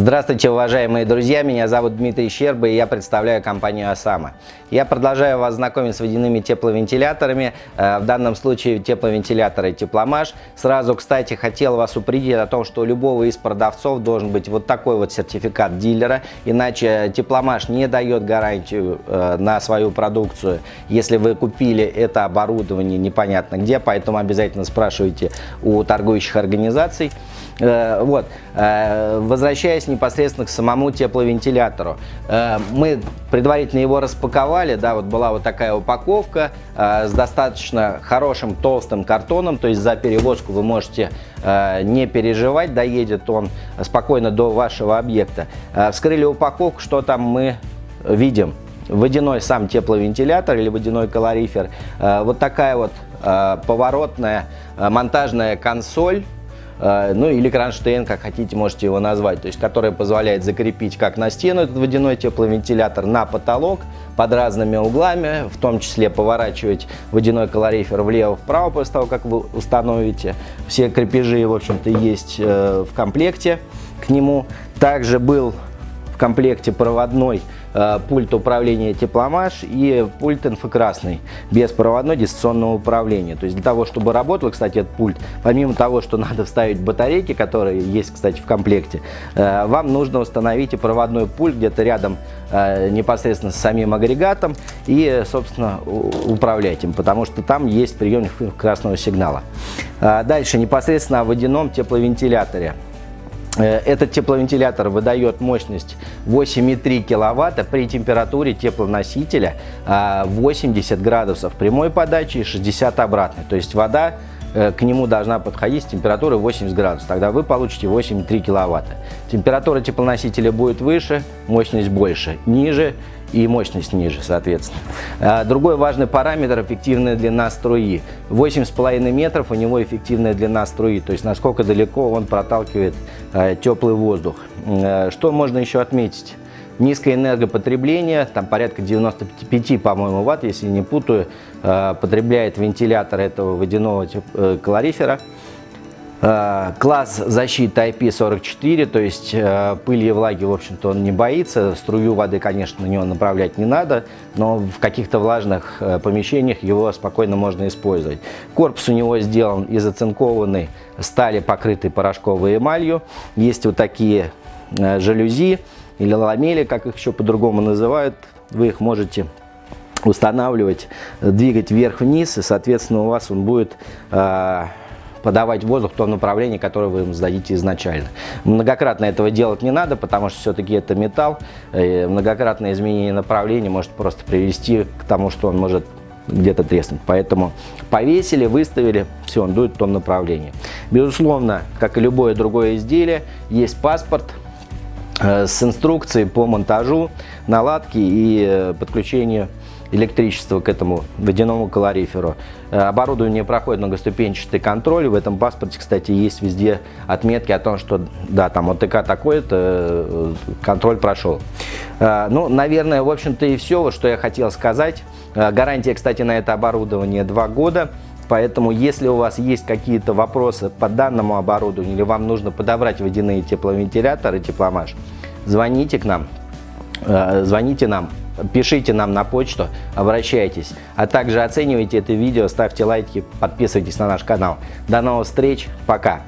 Здравствуйте, уважаемые друзья! Меня зовут Дмитрий Щерба и я представляю компанию «Осама». Я продолжаю вас знакомить с водяными тепловентиляторами, э, в данном случае тепловентиляторы «Тепломаш». Сразу, кстати, хотел вас упредить о том, что у любого из продавцов должен быть вот такой вот сертификат дилера, иначе «Тепломаш» не дает гарантию э, на свою продукцию, если вы купили это оборудование непонятно где, поэтому обязательно спрашивайте у торгующих организаций. Э, вот. Возвращаясь непосредственно к самому тепловентилятору, мы предварительно его распаковали, да, вот была вот такая упаковка э, с достаточно хорошим толстым картоном, то есть за перевозку вы можете э, не переживать, доедет он спокойно до вашего объекта. Э, вскрыли упаковку, что там мы видим? Водяной сам тепловентилятор или водяной калорифер, э, вот такая вот э, поворотная э, монтажная консоль, Э, ну или кронштейн, как хотите, можете его назвать, то есть который позволяет закрепить как на стену этот водяной тепловентилятор, на потолок под разными углами, в том числе поворачивать водяной калорифер влево-вправо после того, как вы установите. Все крепежи, в общем-то, есть э, в комплекте к нему. Также был в комплекте проводной пульт управления тепломаш и пульт инфокрасный, беспроводной дистанционного управления. То есть для того, чтобы работал, кстати, этот пульт, помимо того, что надо вставить батарейки, которые есть, кстати, в комплекте, э, вам нужно установить и проводной пульт где-то рядом э, непосредственно с самим агрегатом и, собственно, управлять им, потому что там есть приемник красного сигнала. Дальше непосредственно о водяном тепловентиляторе. Э, этот тепловентилятор выдает мощность 8,3 киловатта при температуре теплоносителя 80 а, градусов прямой подачи и 60 обратной. То есть вода к нему должна подходить с температурой 80 градусов. Тогда вы получите 8,3 киловатта. Температура теплоносителя будет выше, мощность больше. Ниже и мощность ниже, соответственно. А, другой важный параметр – эффективная длина струи. 8,5 метров у него эффективная длина струи, то есть насколько далеко он проталкивает а, теплый воздух. Что можно еще отметить? Низкое энергопотребление, там порядка 95, по-моему, ватт, если не путаю, потребляет вентилятор этого водяного э, калорифера. Э, класс защиты IP44, то есть э, пыли и влаги, в общем-то, он не боится. Струю воды, конечно, на него направлять не надо, но в каких-то влажных э, помещениях его спокойно можно использовать. Корпус у него сделан из оцинкованной стали, покрытой порошковой эмалью. Есть вот такие жалюзи или ламели, как их еще по-другому называют. Вы их можете устанавливать, двигать вверх-вниз, и, соответственно, у вас он будет подавать воздух в том направлении, которое вы им сдадите изначально. Многократно этого делать не надо, потому что все-таки это металл. И многократное изменение направления может просто привести к тому, что он может где-то треснуть. Поэтому повесили, выставили, все, он дует в том направлении. Безусловно, как и любое другое изделие, есть паспорт, э, с инструкцией по монтажу, наладке и э, подключению электричество к этому водяному калориферу. Э, оборудование проходит многоступенчатый контроль. В этом паспорте, кстати, есть везде отметки о том, что да, там ОТК такой-то, э, контроль прошел. Э, ну, наверное, в общем-то и все, что я хотел сказать. Гарантия, кстати, на это оборудование 2 года. Поэтому, если у вас есть какие-то вопросы по данному оборудованию или вам нужно подобрать водяные тепловентиляторы, тепломаш, звоните к нам, звоните нам пишите нам на почту, обращайтесь. А также оценивайте это видео, ставьте лайки, подписывайтесь на наш канал. До новых встреч, пока!